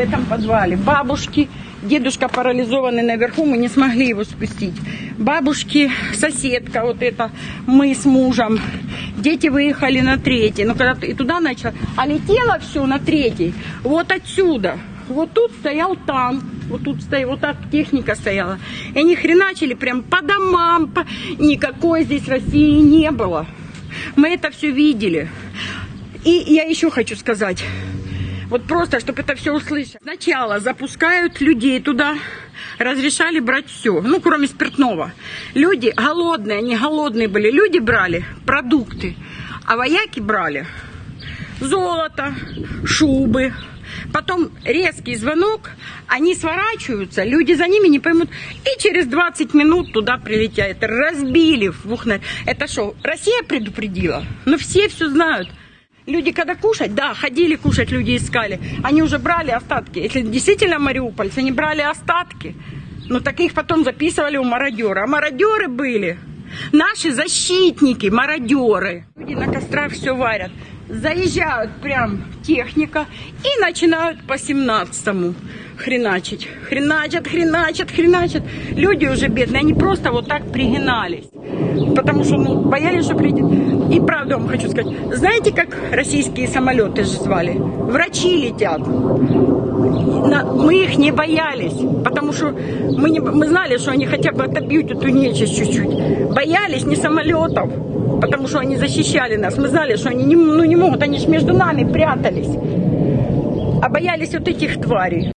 этом подвале. Бабушки, дедушка парализованный наверху, мы не смогли его спустить. Бабушки, соседка вот это, мы с мужем. Дети выехали на третий. Ну, когда и туда начало. А летело все на третий. Вот отсюда. Вот тут стоял танк. Вот тут стоял, вот так техника стояла. И они хреначили прям по домам. По... Никакой здесь России не было. Мы это все видели. И я еще хочу сказать. Вот просто, чтобы это все услышать. Сначала запускают людей туда, разрешали брать все, ну, кроме спиртного. Люди голодные, они голодные были. Люди брали продукты, а вояки брали золото, шубы. Потом резкий звонок, они сворачиваются, люди за ними не поймут. И через 20 минут туда прилетят. Разбили в двух... Это что, Россия предупредила? Но все все знают. Люди когда кушать, да, ходили кушать, люди искали. Они уже брали остатки. Если действительно мариупольцы, они брали остатки. Но так их потом записывали у мародера. А мародеры были. Наши защитники, мародеры. Люди на кострах все варят. Заезжают прям техника и начинают по 17-му хреначить. Хреначат, хреначат, хреначат. Люди уже бедные, они просто вот так пригинались. Потому что ну, боялись, что придет. И правда вам хочу сказать. Знаете, как российские самолеты же звали? Врачи летят. Мы их не боялись, потому что мы, не, мы знали, что они хотя бы отобьют эту нечисть чуть-чуть. Боялись не самолетов, потому что они защищали нас. Мы знали, что они не, ну, не могут, они же между нами прятались. А боялись вот этих тварей.